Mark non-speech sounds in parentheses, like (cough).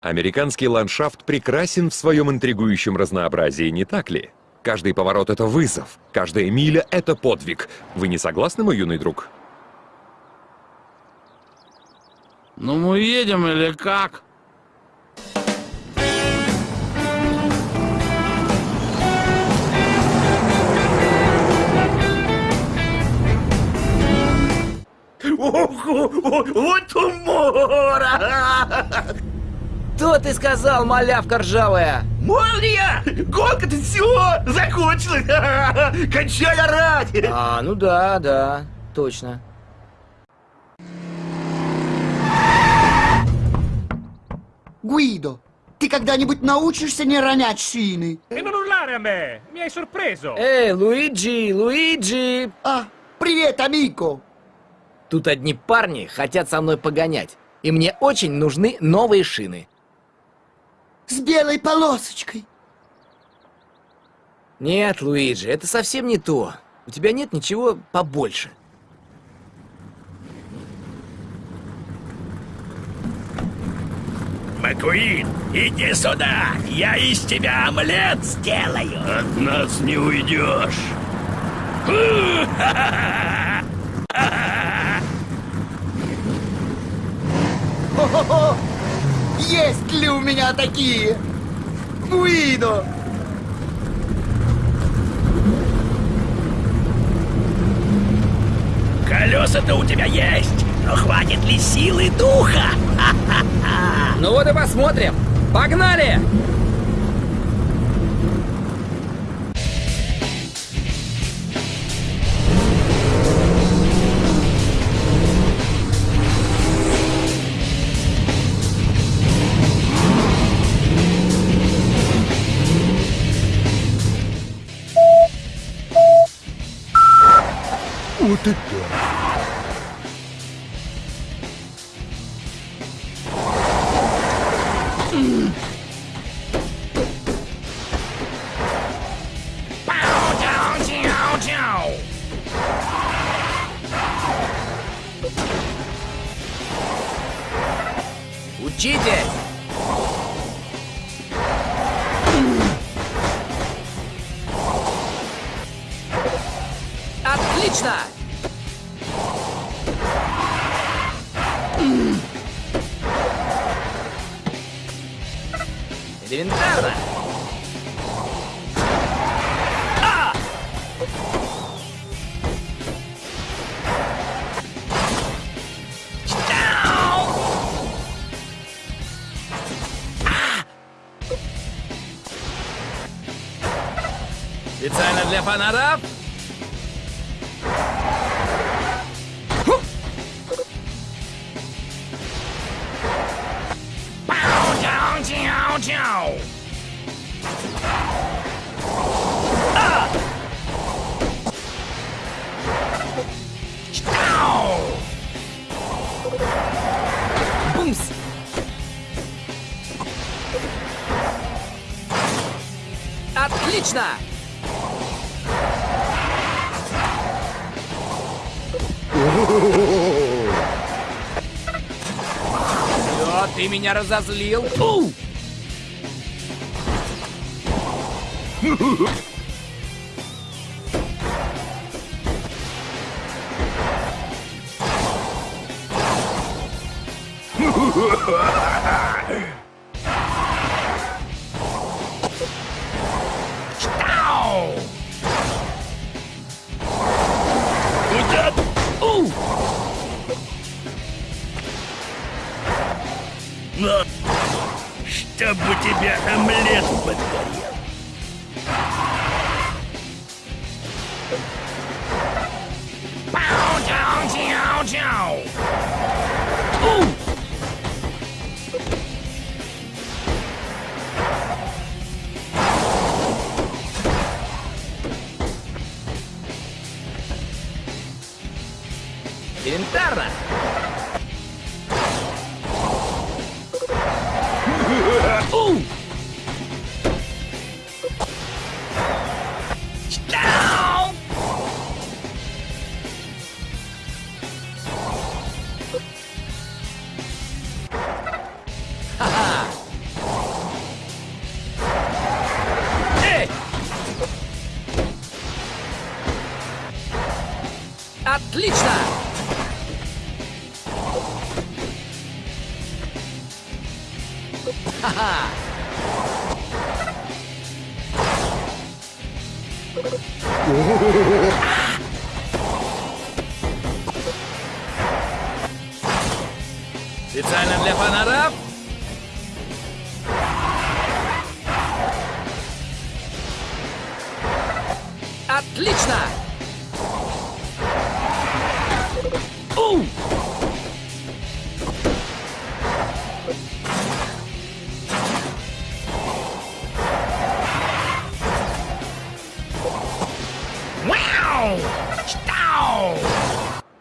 Американский ландшафт прекрасен в своем интригующем разнообразии, не так ли? Каждый поворот — это вызов, каждая миля — это подвиг. Вы не согласны, мой юный друг? Ну мы едем или как? Ого, вот умора! Что ты сказал, малявка ржавая? Молния! Гонка-то все! Закончилась! (laughs) Кончай орать! А, ну да, да, точно. Guido, ты когда-нибудь научишься не ронять шины? Эй, Луиджи, Луиджи! А, привет, амико! Тут одни парни хотят со мной погонять, и мне очень нужны новые шины. С белой полосочкой. Нет, Луиджи, это совсем не то. У тебя нет ничего побольше. Макуин, иди сюда! Я из тебя омлет сделаю! От нас не уйдешь! (laughs) Хо-хо-хо! Есть ли у меня такие? Гуидо! Колеса-то у тебя есть, но хватит ли силы духа? (laughs) Ну вот и посмотрим. Погнали! Вот это! Учитесь! Отлично! Элементарно! Специально для фанатов Отлично! Всё, ты меня разозлил. Фу! Куда? (laughs) Чтобы тебя омлет подгорел! Элементарно! Отлично! Ха-ха! Специально для фанатов. Отлично! У!